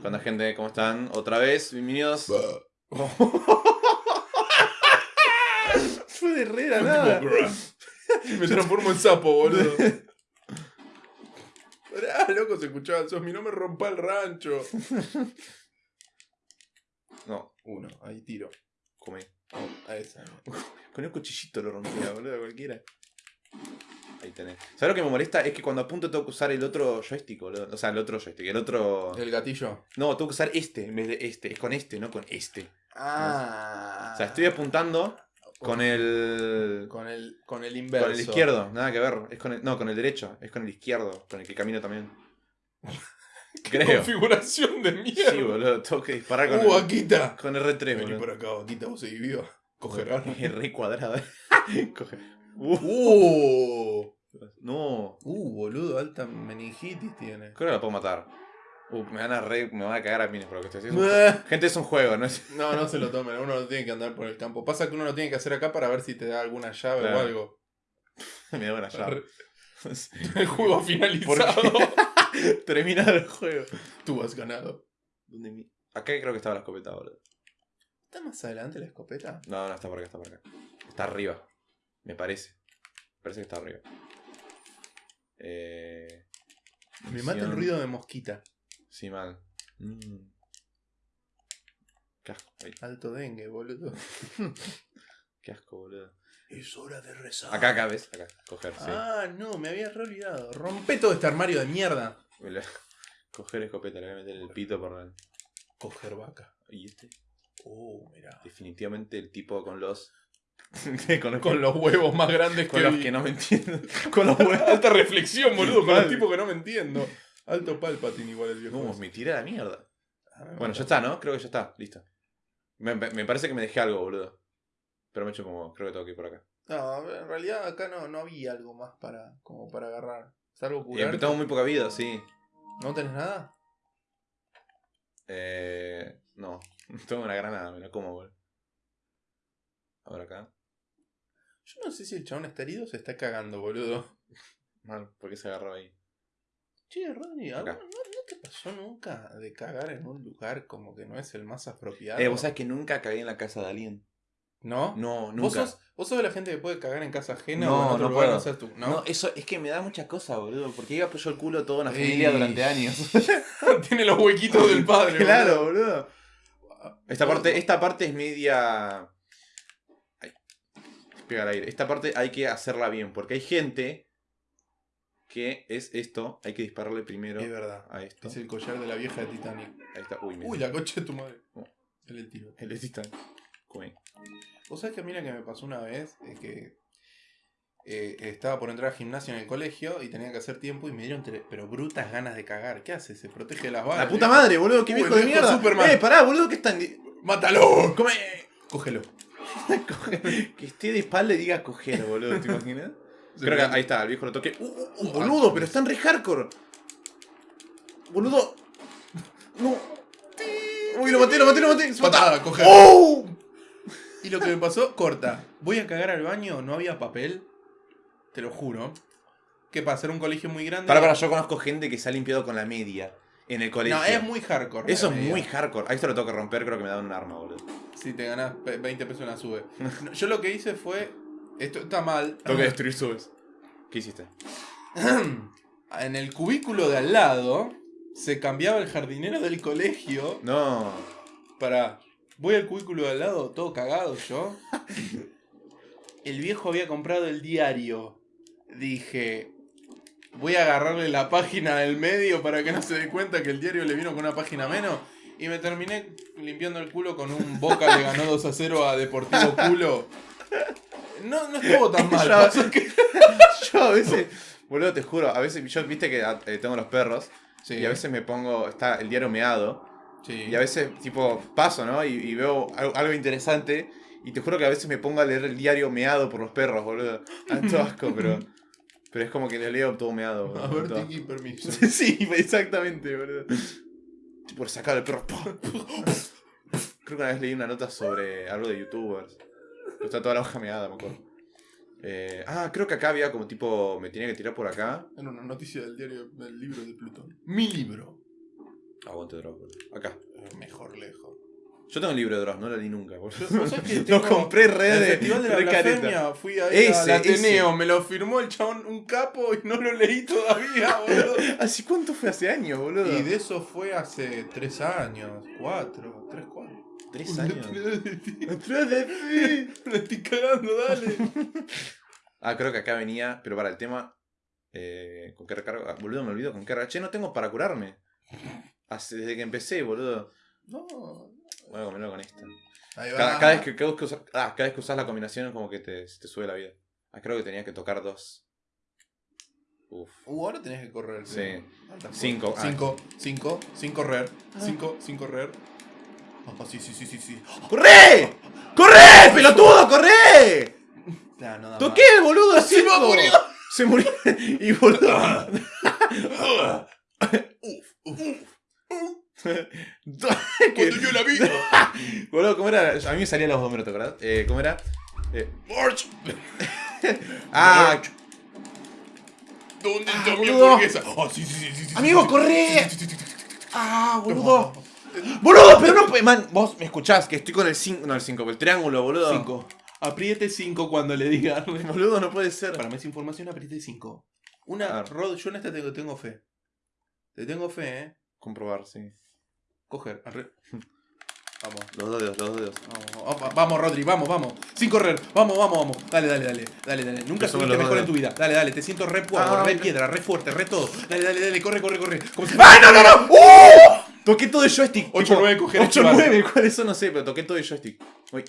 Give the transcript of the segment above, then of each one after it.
Cuando gente, ¿cómo están? Otra vez, bienvenidos. Fue de re de nada. Me transformo en sapo, boludo. Pará, loco, se escuchaba el mi no me rompa el rancho. No, Uno, ahí tiro. comí. A esa. Con el cuchillito lo rompía, boludo, cualquiera. Ahí tenés. ¿Sabes lo que me molesta? Es que cuando apunto tengo que usar el otro joystick, boludo. O sea, el otro joystick, el otro. El gatillo. No, tengo que usar este en vez de este. Es con este, no con este. Ah. O sea, estoy apuntando con el. Con el, con el inverso. Con el izquierdo, nada que ver. Es con el, no, con el derecho. Es con el izquierdo, con el que camino también. Creo. Configuración de mierda. Sí, boludo. Tengo que disparar con, Uh, el, Akita. con R3, Vení boludo. por acá, Akita, vos seguís viva. Coger. R cuadrado. Uh, no. Uh, boludo, alta meningitis tiene. Creo que la puedo matar. Uh, me van a re, me van a cagar a mines por lo que estoy haciendo. Gente, es un juego, ¿no es? No, no se lo tomen, uno lo tiene que andar por el campo. Pasa que uno lo tiene que hacer acá para ver si te da alguna llave Claro. o algo. me da una llave. El juego finalizado. Terminado el juego. Tú has ganado. ¿Dónde mi- Acá creo que estaba la escopeta, boludo. ¿Está más adelante la escopeta? No, no, está por acá, está por acá. Está arriba. Me parece. Parece que está arriba. Eh... Me mata el ruido de mosquita. Sí, mal. Mm. Qué asco, ay, Alto dengue, boludo. qué asco, boludo. Es hora de rezar. Acá, acá, ¿ves? Acá, coger, sí. Ah, no, me había re olvidado. Rompe todo este armario de mierda. Coger escopeta, le voy a meter el pito por la... Coger vaca. Y este, Oh, mira. definitivamente el tipo con los... con los, Con los huevos más grandes con que los vi. que no me entiendo. con los huevos. Alta reflexión, boludo, con los tipos que no me entiendo. Alto palpatín igual el viejo. No, me tiré a la mierda. Ah, Bueno, ya está, ¿no? Creo que ya está, listo. Me, me- me parece que me dejé algo, boludo. Pero me he hecho como, creo que tengo que ir por acá. No, en realidad acá no, no había algo más para, como para agarrar. Salvo Y curar. tengo muy poca vida, sí. ¿No tenés nada? Eh, no, tengo una granada, me la como, boludo. Ahora acá. Yo no sé si el chabón está herido o se está cagando, boludo. Mal, ¿por qué se agarró ahí? Che, Rodri, ¿a ¿no, no te pasó nunca de cagar en un lugar como que no es el más apropiado? Eh, vos sabés que nunca cagué en la casa de alguien. ¿No? No, ¿Vos nunca. sos, ¿Vos sos de la gente que puede cagar en casa ajena No, o en otro no lugar puedo. no tú? No, ¿No? eso es que me da mucha cosa, boludo. Porque iba yo el culo a toda una Ey. familia durante años. Tiene los huequitos del padre. claro, boludo. boludo. Esta parte, esta parte es media. Ay, pega al aire. Esta parte hay que hacerla bien. Porque hay gente que es esto. Hay que dispararle primero Es verdad. a esto. Es el collar de la vieja de Titanic. Ahí está. Uy, Uy, la coche de tu madre. Oh. El el tiro. El de Titanic. Comen. Vos sabés que a mí lo que me pasó una vez es que eh, estaba por entrar al gimnasio en el colegio y tenía que hacer tiempo y me dieron pero brutas ganas de cagar. ¿Qué hace? Se protege las balas. La puta madre, boludo. Qué Uy, viejo de mierda. Superman. Eh, pará, boludo. Que están. ¡Mátalo! Come. Cógelo. Que esté de espalda y diga coger, boludo. ¿Te imaginas? Creo que ahí está, el viejo lo toque. Uh, uh, uh, boludo, pero están re hardcore. Boludo. No. Uy, lo maté, lo maté, lo maté. Se. Patada, coger. ¡Oh! Y lo que me pasó, corta. Voy a cagar al baño, no había papel. Te lo juro. ¿Qué pasa? Era un colegio muy grande. Para, para, yo conozco gente que se ha limpiado con la media en el colegio. No, es muy hardcore. Eso es media. muy hardcore. Ahí esto lo tengo que romper, creo que me da un arma, boludo. Si te ganás pe- 20 pesos en la sube. No, yo lo que hice fue. Esto está mal. Tengo que destruir subes. ¿Qué hiciste? en el cubículo de al lado se cambiaba el jardinero del colegio No. para voy al cubículo de al lado todo cagado yo el viejo había comprado el diario dije voy a agarrarle la página del medio para que no se dé cuenta que el diario le vino con una página menos y me terminé limpiando el culo con un Boca le ganó 2 a 0 a Deportivo Culo no, no estuvo tan mal Yo- que- a veces, boludo, te juro, a veces, yo viste que eh, tengo los perros Sí, y a veces me pongo, está el diario meado sí. y a veces, tipo, paso, ¿no? Y, y veo algo, algo interesante y te juro que a veces me pongo a leer el diario meado por los perros, boludo. Tanto asco, pero, pero es como que lo leo todo meado. boludo, A ver, todo. Tiki, permiso. Sí, exactamente, boludo. Por sacar el perro. Creo que una vez leí una nota sobre algo de youtubers. Está toda la hoja meada, me acuerdo. Eh, ah, creo que acá había como tipo. Me tenía que tirar por acá. Era una noticia del diario del libro de Plutón. Mi libro. Aguante boludo. Acá. Yo tengo el libro de Dross, no lo leí nunca, boludo. ¿Vos sabés que Lo compré re el de, Festival de la. Blasfemia fui ahí Ese, al Ateneo, ese. me lo firmó el chabón un capo y no lo leí todavía, boludo. ¿Así cuánto fue hace años, boludo? Y de eso fue hace tres años, cuatro, tres, cuatro. Tres años. Me estoy cagando, dale. Ah, creo que acá venía, pero para el tema. Eh, ¿Con qué recargo? Ah, boludo, me olvido con qué recargo. Che, no tengo para curarme. Hace, desde que empecé, boludo. No. Voy a comerlo con esta. Ahí va. Cada, cada vez que, cada vez que usas, ah, cada vez que usas la combinación es como que te, te sube la vida. Ah, creo que tenía que tocar dos. Uf. Uh, ahora tenés que correr. Sí. Altas Cinco. cosas. Ah. Cinco, cinco, sin correr. Ah. Cinco, sin correr. Ah, sí, sí, sí, sí, sí. ¡Corre! ¡Corre! ¡Pelotudo, corre! No da ¡Toqué, boludo! ¡Se cinco! murió! Se murió. Y boludo. más. Cuando yo la vi. Boludo, ¿cómo era? A mí me salían los dos ¿te acordás? Eh, ¿Cómo era? Eh, March. ah, ¿Dónde Ah, está mi boludo. hamburguesa? Ah, sí, sí, sí, sí, sí. Amigo, sí, corre. sí, sí, ah, boludo. Boludo, pero no. Man, vos me escuchás que estoy con el 5. No, el 5, el triángulo, boludo. Cinco. Apriete 5 cuando le diga. Boludo, no puede ser. Para más información, apriete 5. A Una. Rod, yo en esta tengo, tengo fe. Te tengo fe, eh. Comprobar, sí. Coger. arre- Vamos. Los dos dedos, los dos dedos. Vamos, vamos, vamos, Rodri, vamos, vamos. Sin correr. Vamos, vamos, vamos. Dale, dale, dale. Dale, dale. Nunca lo mejor en tu vida. Dale, dale. Te siento re puerco, Ah, re piedra, re fuerte, re todo. Dale, dale, dale. Corre, corre, corre. Como si ¡Ay, no, no, no! ¡Uh! Toqué todo el joystick. Ocho, nueve, coger, 8, esquivar. 9, ¿cuáles son? No sé, pero toqué todo el joystick. Uy,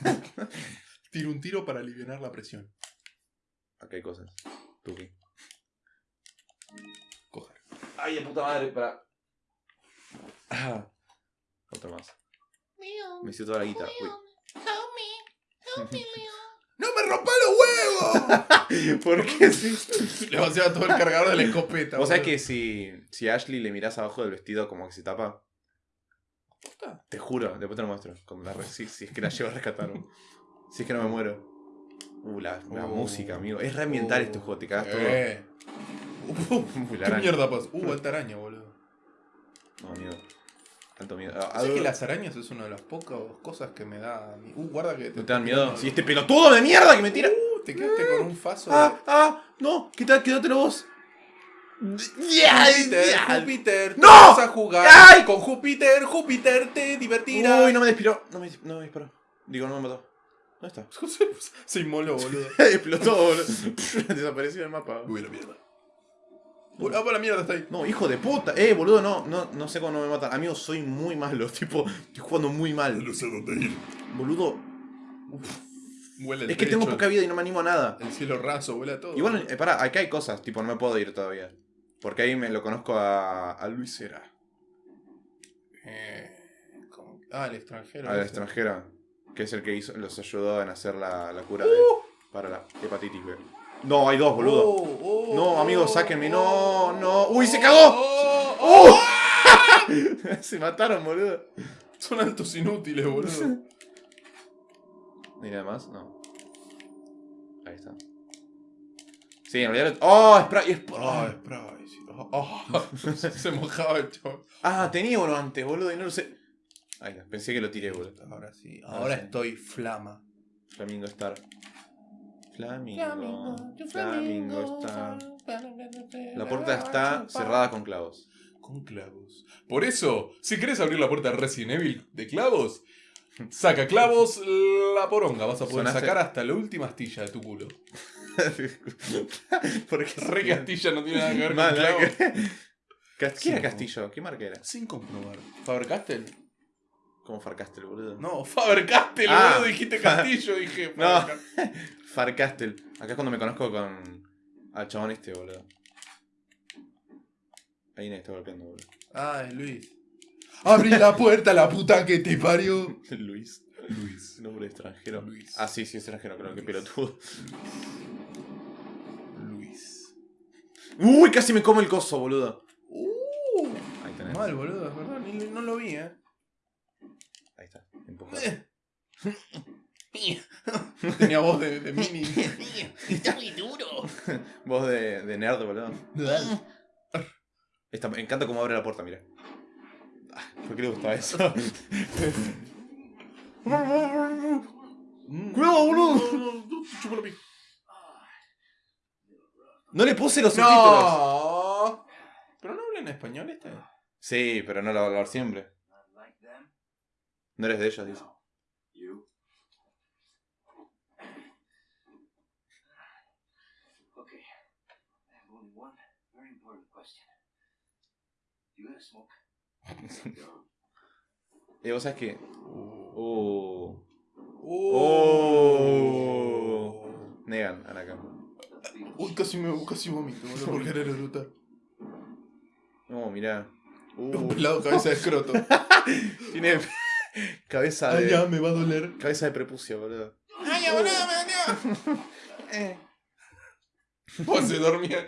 Tiro un tiro para aliviar la presión. acá hay cosas. Tuki. Coger. Ay, de puta madre, para. Ah. Otro más. Me hice toda la guita. Uy. ¡No me rompa los huevos! ¿Por qué sí? Le vaciaba todo el cargador de la escopeta. Vos sabés que si, si a Ashley le mirás abajo del vestido como que se tapa. Te juro, después te lo muestro. Con la re- si, si es que la llevo a rescatar. Si es que no me muero. Uh, la, la Uh. música, amigo. Es re ambiental Uh, este juego, te cagas Eh. Uh, todo. Uy, la ¿Qué araña. mierda pasa? Uh, alta araña, boludo. No, miedo. Tanto miedo. Ah, ¿Sabes que las arañas es una de las pocas cosas que me da. mi- Uh, guarda que. ¿No te dan miedo? Si este pelotudo de mierda que me tira. Uh, te quedaste con un faso. Ah, ah, no, quita- quédatelo vos. Júpiter, Júpiter, ¡No! vas a jugar ¡Ay! con Júpiter, Júpiter te divertirá. Uy, no me despiró. No me, no me disparó. Digo, no me mató. ¿Dónde está? Se inmoló, boludo. Explotó, boludo. Desapareció del mapa. Uy, la mierda. Uy, ah, para la mierda está ahí. No, hijo de puta. Eh, boludo, no, no, no sé cómo no me matan. Amigo, soy muy malo. Tipo, estoy jugando muy mal. sé dónde ir. Boludo, Huele el es que tengo poca vida y no me animo a nada. El cielo raso, huele a todo. Igual, eh, pará, acá hay cosas. Tipo, no me puedo ir todavía. Porque ahí me lo conozco a, a Luis Era. Eh, ¿cómo? Ah, el extranjero. Al extranjero. Que es el que hizo, los ayudó en hacer la, la cura de, para la hepatitis B. No, hay dos, boludo. Oh, oh, No, amigo, oh, sáquenme, no, oh, no. ¡Uy, se oh, cagó! oh, oh. Se mataron, boludo. Son altos inútiles, boludo. ¿Y nada más? No. Ahí está. Sí, en realidad. ¡Oh! Spray! Sp- Ah, spray. Oh, oh. Se mojaba el chaval. Ah, tenía uno antes, boludo, y no lo sé. Ahí está, pensé que lo tiré, boludo. Ahora sí. Ahora Ahora sí. estoy flama. Flamingo Star. Flamingo. Flamingo Star. La puerta está cerrada con clavos. Con clavos. Por eso, si querés abrir la puerta de Resident Evil de clavos, saca clavos la poronga. Vas a poder Sonaste- sacar hasta la última astilla de tu culo. Porque Re Castilla no tiene nada que ver con Mal, clavos. ¿Quién era. Castillo? ¿Qué marca era? Sin comprobar. ¿Faber Castell? ¿Cómo Farcastel, boludo? No, Faber Castell, Ah. boludo. Dijiste Castillo, dije. No. Farcastel. Acá es cuando me conozco con. Al chabón este, boludo. Ahí me está golpeando, boludo. Ay, Luis. Abrí la puerta, la puta que te parió. Luis. Luis. Nombre extranjero. Luis. Ah, sí, sí, es extranjero, creo que pelotudo. Luis. Uy, casi me come el coso, boludo. Uh, Ahí tenés. mal, boludo, es verdad. Ni, no lo vi, eh. Está. Empujado. Tenía voz de, de mini. Está muy duro. Voz de, de nerd, boludo. Esta- me encanta cómo abre la puerta, mira. ¿Por qué le gustaba eso? Mm. ¡Cuidado, boludo! La pija. No le puse los subtítulos. No. ¿Pero no habla en español este? Sí, pero no lo va a hablar siempre. No eres de ellos, dice. You. Okay. I have only one very important question. Do you have smoke? Y vos sabés que. Uh. Oh. Oh. Negan, Anakan. Uy, casi me casi vomito, boludo, por querer erutar. No, mirá. Un Uh. pelado cabeza de escroto. Tiene cabeza Ay, ya de. me va a doler. Cabeza de prepucio, boludo. Ay, ya, boludo, me dolió. Eh. Pues se dormía.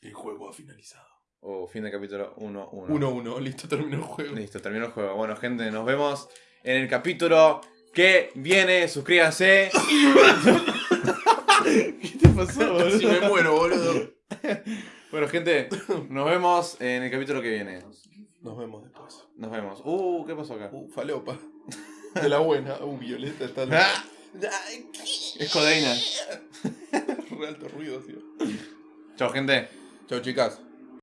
El juego ha finalizado. Oh, fin de capítulo 1-1. 1-1, listo, terminó el juego. Listo, terminó el juego. Bueno, gente, nos vemos en el capítulo que viene. Suscríbanse. ¿Qué te pasó, Casi me muero, boludo. Bueno, gente, nos vemos en el capítulo que viene. Nos vemos después. Nos vemos. Uh, ¿qué pasó acá? Uh, falopa. De la buena. Uh, Violeta está. Ah, es codeína. Re alto ruido, tío. Chao, gente. Chao, chicas.